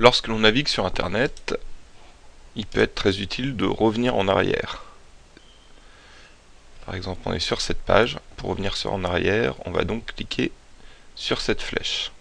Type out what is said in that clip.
Lorsque l'on navigue sur Internet, il peut être très utile de revenir en arrière. Par exemple, on est sur cette page. Pour revenir sur en arrière, on va donc cliquer sur cette flèche.